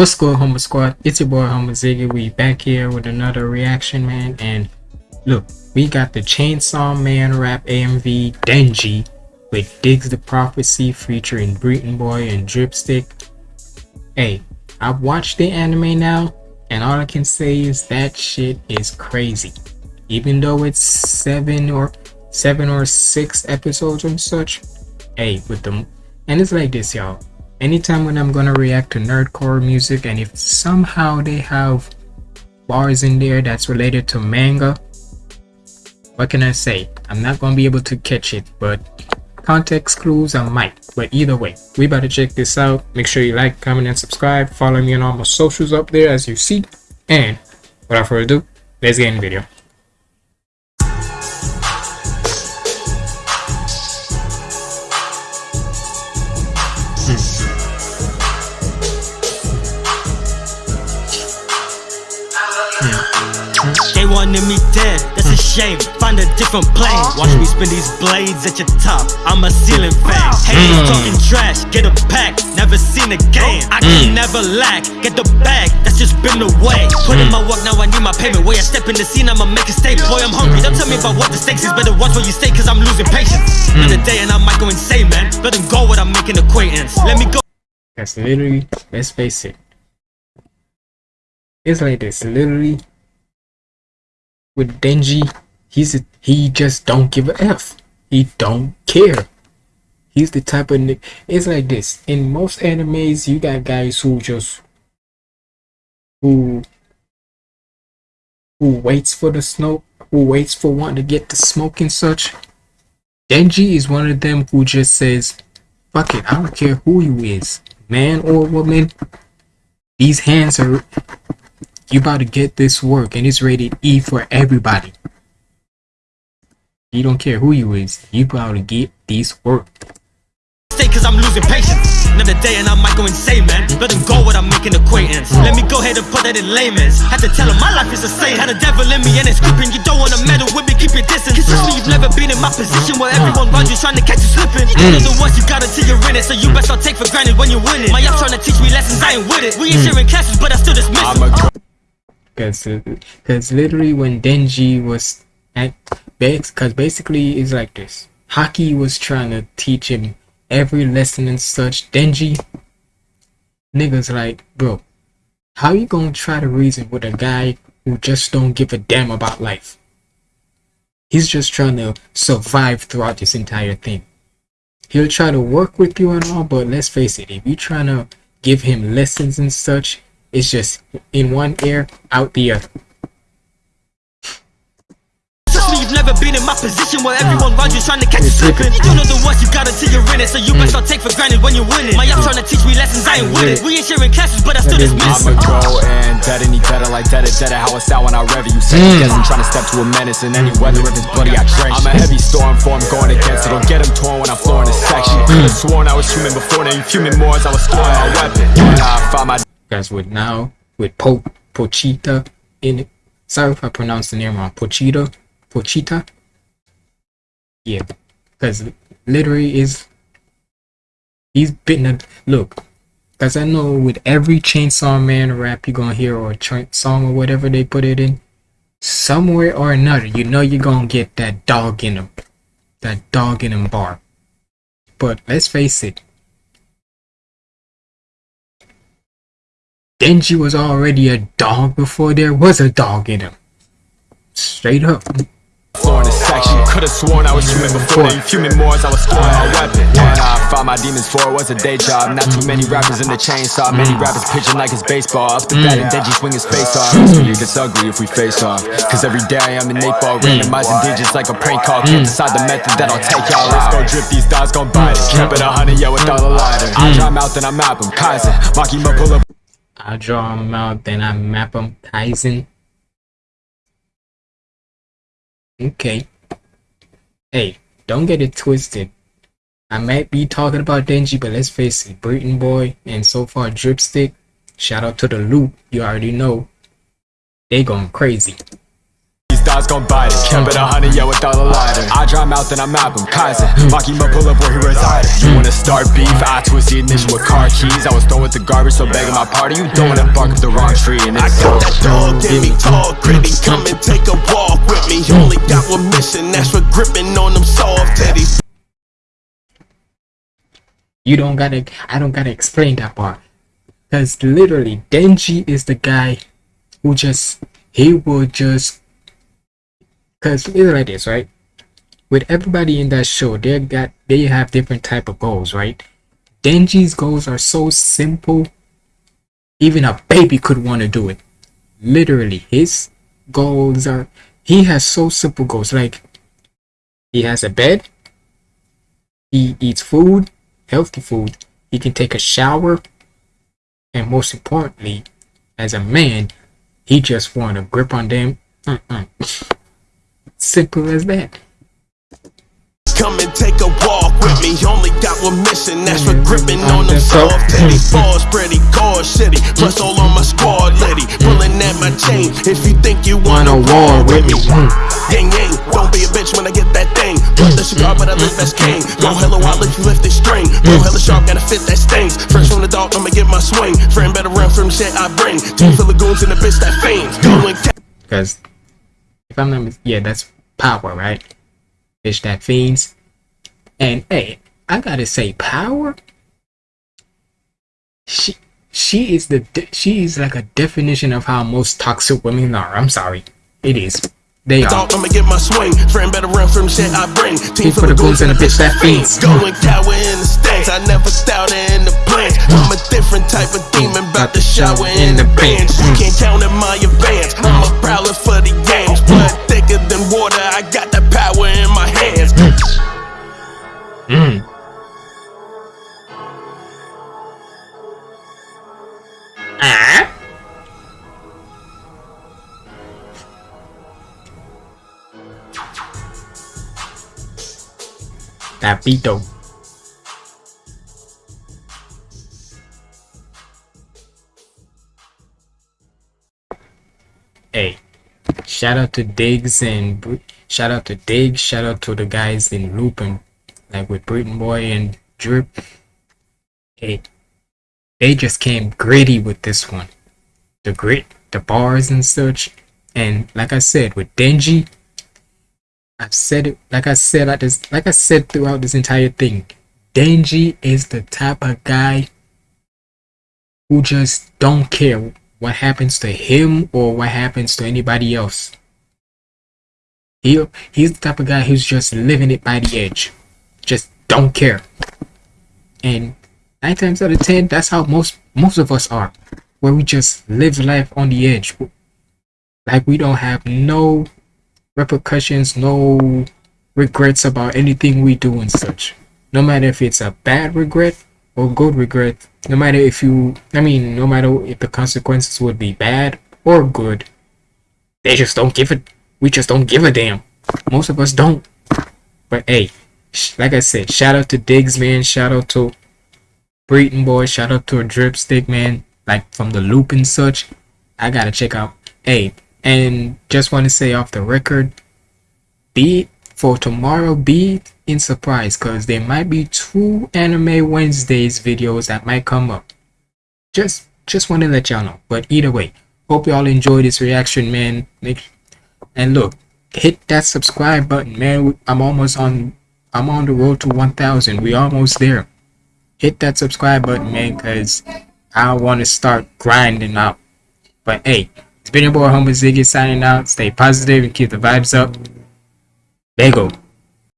What's good, Homer Squad? It's your boy Homer Ziggy. We back here with another reaction, man. And look, we got the Chainsaw Man rap AMV Denji with Diggz the Prophecy featuring Breeton Boy and Dripstick. Hey, I've watched the anime now, and all I can say is that shit is crazy. Even though it's seven or seven or six episodes and such. Hey, with them, and it's like this, y'all anytime when I'm gonna react to nerdcore music and if somehow they have bars in there that's related to manga what can I say? I'm not gonna be able to catch it but context clues I might. But either way we better check this out. Make sure you like comment and subscribe. Follow me on all my socials up there as you see. And without further ado let's get in the video wanted me dead, that's a shame. Find a different plane. Watch me spin these blades at your top. I'm a ceiling fan. Haters mm. talking trash, get a pack. Never seen a game. I can mm. never lack. Get the bag, that's just been the way. Put in mm. my work, now I need my payment. Way I step in the scene, I'ma make a statement. Boy, I'm hungry. Don't tell me about what the stakes is. Better watch where you stay, cause I'm losing patience. Another day and I might go insane, man. Let them go without making acquaintance. Let me go. That's literally, let's face it. It's like this, literally with Denji, he's he just don't give a f. He don't care. He's the type of it's like this. In most animes, you got guys who just who who waits for the smoke, who waits for one to get the smoke and such. Denji is one of them who just says, "Fuck it, I don't care who you is, man or woman. These hands are you about to get this work and it's rated E for everybody. You don't care who you is, you about to get this work. Stay cause I'm losing patience. Another day and I might go insane, man. Let them go without making acquaintance. Let me go ahead and put that in layman's. Had to tell him my life is a saint. Had a devil in me and it's creeping. You don't wanna meddle with me, keep your distance. Cause trust me, you've never been in my position where everyone around you trying to catch you slipping. Mm. You know the worst you got until you're in it, so you best not take for granted when you win it. My app trying to teach me lessons, I ain't with it. We ain't mm. sharing classes, but I still dismiss it because because literally when Denji was at because basically it's like this. Aki was trying to teach him every lesson and such. Denji niggas like bro how you gonna try to reason with a guy who just don't give a damn about life? He's just trying to survive throughout this entire thing. He'll try to work with you and all but let's face it if you're trying to give him lessons and such it's just in one ear, out the other. You've never been in my position where everyone around you trying to catch you slipping. You know the worst you got until you're in it, so you best not take for granted when you're winning. My app trying to teach me lessons, I ain't with it. We ain't sharing classes, but I still dismiss I'ma go and dead any better like dead dead how it sound when I rev you. Second I'm trying to step to a menace in any weather if it's bloody I trench. I'm a heavy storm form going against it, don't get him torn when I'm flooring this section. Could've sworn I was human before, now you fuming more as I was throwing my weapon. Mm. And I found my guys with now with po Pochita in it. Sorry if I pronounced the name wrong. Pochita, Pochita. Yeah, because literally is he's bitten a look. Cause I know with every Chainsaw Man rap you're gonna hear or song or whatever they put it in, somewhere or another, you know you're gonna get that dog in him, that dog in him bar. But let's face it, Denji was already a dog before there was a dog in him. Straight up. Floor in the section, could've sworn I was human before You fuming more as I was throwing my weapon. When I fought my demons for was a day job. Not too many rappers in the chainsaw. Many mm. rappers pitching like it's baseball. Up the bat and mm. Denji swing his face off. Mm. It's really gets ugly if we face off. Cause every day I am an 8 ball Randomizing digits like a prank call. Can't decide the method that I'll take y'all. Let's go drip, these dogs gon' bite it Kept it a honey, yeah, with all the lighter I dry mouth and I map him, Kaiser Makima pull up I draw them out, then I map them. Kaizen. Okay. Hey, don't get it twisted. I might be talking about Denji, but let's face it, Breeton Boy and so far Dripstick, shout out to the loop, you already know, they going crazy these dogs gon' bite it. Kept it a hundred, yeah, without a lighter. I dry mouth and I'm Malcolm Kaiser. Makima pull up where he resided. You wanna start beef? I twist the ignition with car keys. I was throwing with the garbage, so begging my party. You don't wanna bark up the wrong tree. And I got that dog in me, tall, gritty. Come and take a walk with me. You only got one mission, that's for gripping on them soft teddies. You don't gotta. I don't gotta explain that part. Cause literally, Denji is the guy who just he will just. Cause it's like this, right? With everybody in that show, they got they have different type of goals, right? Denji's goals are so simple. Even a baby could want to do it. Literally, his goals are. He has so simple goals. Like he has a bed. He eats food healthy food, he can take a shower, and most importantly, as a man, he just want to grip on them. Mm-mm. Simple as that. Come and take a walk with me. Only got one mission, that's for gripping on them soft teddy balls, pretty core city. Plus all on my squad litty. Pulling at my chain. If you think you want a war with me. Yang yang, don't be a bitch when I get that thing. Blood the cigar, but I live as king. Go hella wild if you lift this string. Go hella sharp, gotta fit that stings. Fresh from the dog, I'ma get my swing. Friend better run from the shit I bring. Full of goons and the bitch that fiends. Going if I'm not, yeah, that's power, right? Bitch that fiends. And hey, I gotta say, power. She she is the she is like a definition of how most toxic women are. I'm sorry, it is. They are. I'ma get my swing. Friend better run from shit I bring. Team for the goons and a bitch that fiends. Going cower in the stands. I never doubted in the plans. I'm a different type of demon, about to shower in the bench. You can't count in my advance. Though. Hey, shout out to Diggz and shout out to Diggz, shout out to the guys in and like with Breeton Boy and Drip. Hey, they just came gritty with this one. The grit, the bars and such. And like I said, with Denji, I've said it like I said like this like I said throughout this entire thing. Denji is the type of guy who just don't care what happens to him or what happens to anybody else. He he's the type of guy who's just living it by the edge. Just don't care. And nine times out of ten, that's how most most of us are. Where we just live life on the edge. Like we don't have no repercussions, no regrets about anything we do and such. No matter if it's a bad regret or good regret, no matter if you, I mean, no matter if the consequences would be bad or good, they just don't give it. We just don't give a damn. Most of us don't. But hey, like I said, shout out to Diggz, man. Shout out to Breeton Boy. Shout out to a Dripstick, man. Like from the loop and such. I gotta check out. Hey, and just want to say off the record, be for tomorrow, be in surprise because there might be two Anime Wednesdays videos that might come up. Just just want to let y'all know. But either way, hope y'all enjoy this reaction, man. Make and look, hit that subscribe button, man. I'm almost on. I'm on the road to 1,000. We almost there. Hit that subscribe button, man, because I want to start grinding out. But hey, it's been your boy Humble Ziggy signing out. Stay positive and keep the vibes up. Go.